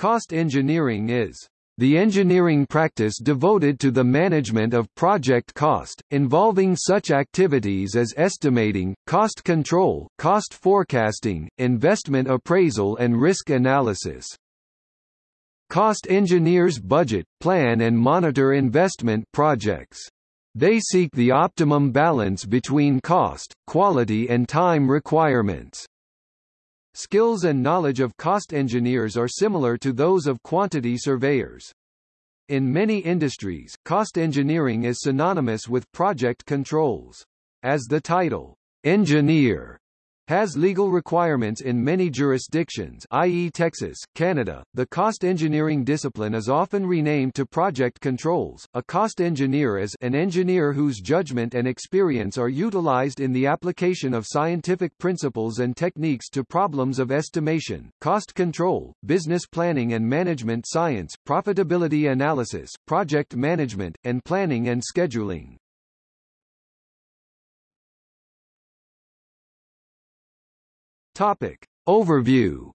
Cost engineering is the engineering practice devoted to the management of project cost, involving such activities as estimating, cost control, cost forecasting, investment appraisal and risk analysis. Cost engineers budget, plan and monitor investment projects. They seek the optimum balance between cost, quality and time requirements. Skills and knowledge of cost engineers are similar to those of quantity surveyors. In many industries, cost engineering is synonymous with project controls. As the title, engineer, has legal requirements in many jurisdictions i.e. Texas, Canada. The cost engineering discipline is often renamed to project controls. A cost engineer is an engineer whose judgment and experience are utilized in the application of scientific principles and techniques to problems of estimation, cost control, business planning and management science, profitability analysis, project management, and planning and scheduling. Topic. Overview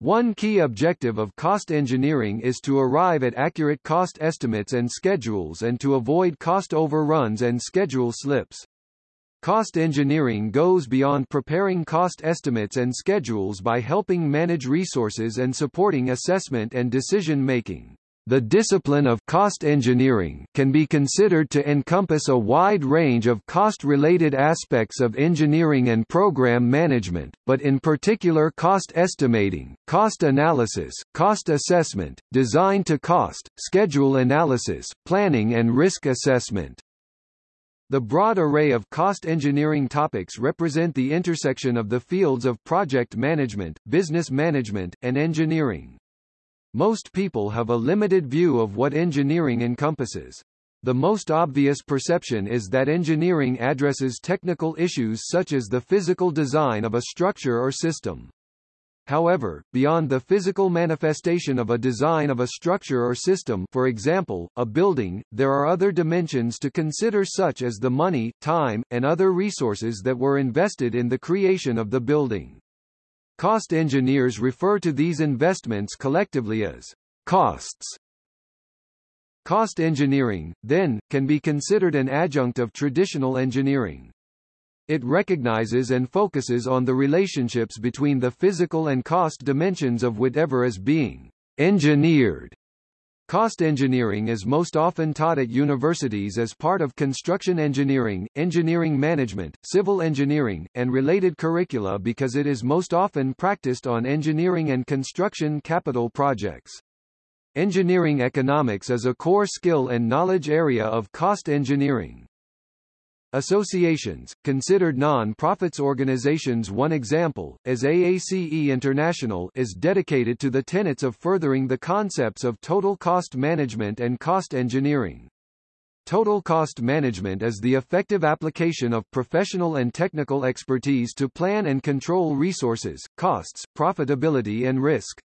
One key objective of cost engineering is to arrive at accurate cost estimates and schedules and to avoid cost overruns and schedule slips. Cost engineering goes beyond preparing cost estimates and schedules by helping manage resources and supporting assessment and decision-making. The discipline of cost engineering can be considered to encompass a wide range of cost-related aspects of engineering and program management, but in particular cost estimating, cost analysis, cost assessment, design to cost, schedule analysis, planning and risk assessment. The broad array of cost engineering topics represent the intersection of the fields of project management, business management, and engineering. Most people have a limited view of what engineering encompasses. The most obvious perception is that engineering addresses technical issues such as the physical design of a structure or system. However, beyond the physical manifestation of a design of a structure or system for example, a building, there are other dimensions to consider such as the money, time, and other resources that were invested in the creation of the building. Cost engineers refer to these investments collectively as costs. Cost engineering, then, can be considered an adjunct of traditional engineering. It recognizes and focuses on the relationships between the physical and cost dimensions of whatever is being engineered Cost engineering is most often taught at universities as part of construction engineering, engineering management, civil engineering, and related curricula because it is most often practiced on engineering and construction capital projects. Engineering economics is a core skill and knowledge area of cost engineering. Associations, considered non-profits organizations one example, as AACE International is dedicated to the tenets of furthering the concepts of total cost management and cost engineering. Total cost management is the effective application of professional and technical expertise to plan and control resources, costs, profitability and risk.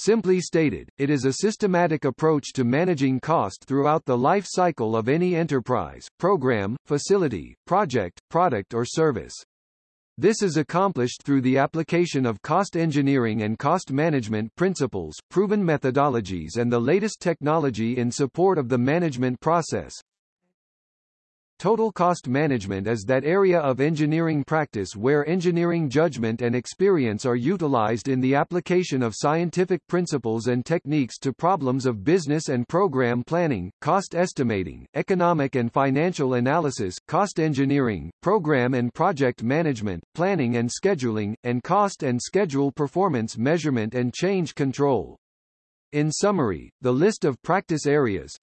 Simply stated, it is a systematic approach to managing cost throughout the life cycle of any enterprise, program, facility, project, product or service. This is accomplished through the application of cost engineering and cost management principles, proven methodologies and the latest technology in support of the management process. Total cost management is that area of engineering practice where engineering judgment and experience are utilized in the application of scientific principles and techniques to problems of business and program planning, cost estimating, economic and financial analysis, cost engineering, program and project management, planning and scheduling, and cost and schedule performance measurement and change control. In summary, the list of practice areas,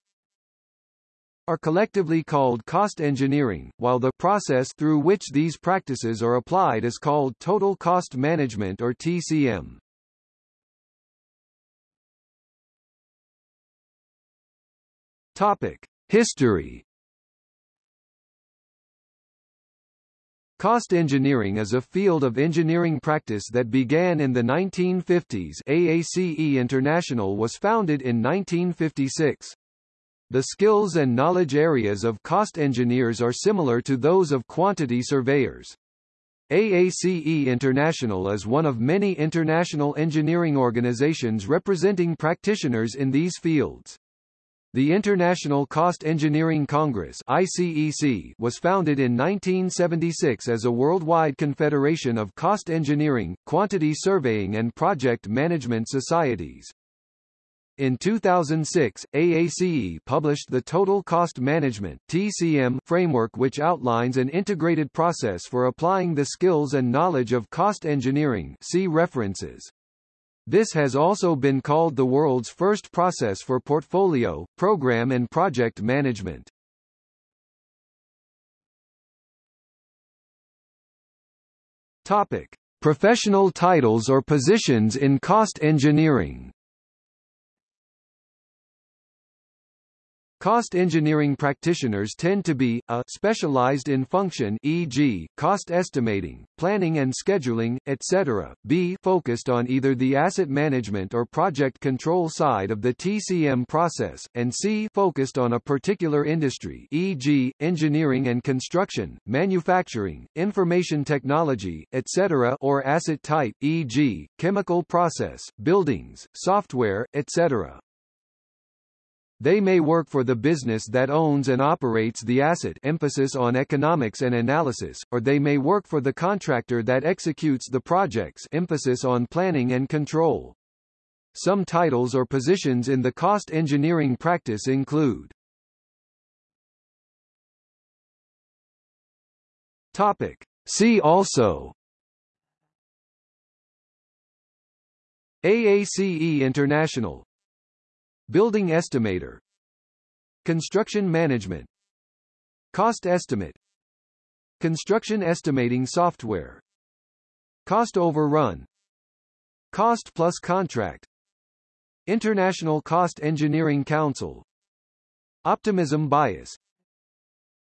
are collectively called cost engineering, while the process through which these practices are applied is called total cost management or TCM. Topic: History Cost engineering is a field of engineering practice that began in the 1950s AACE International was founded in 1956. The skills and knowledge areas of cost engineers are similar to those of quantity surveyors. AACE International is one of many international engineering organizations representing practitioners in these fields. The International Cost Engineering Congress ICEC was founded in 1976 as a worldwide confederation of cost engineering, quantity surveying and project management societies. In 2006, AACE published the Total Cost Management (TCM) framework which outlines an integrated process for applying the skills and knowledge of cost engineering see references. This has also been called the world's first process for portfolio, program and project management. Topic: Professional titles or positions in cost engineering. Cost engineering practitioners tend to be, a specialized in function e.g., cost estimating, planning and scheduling, etc., b focused on either the asset management or project control side of the TCM process, and c focused on a particular industry e.g., engineering and construction, manufacturing, information technology, etc. or asset type e.g., chemical process, buildings, software, etc. They may work for the business that owns and operates the asset emphasis on economics and analysis, or they may work for the contractor that executes the projects emphasis on planning and control. Some titles or positions in the cost engineering practice include Topic. See also AACE International Building estimator. Construction management. Cost estimate. Construction estimating software. Cost overrun. Cost plus contract. International Cost Engineering Council. Optimism bias.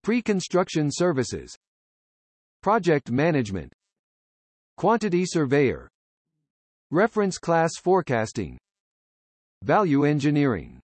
Pre-construction services. Project management. Quantity surveyor. Reference class forecasting Value engineering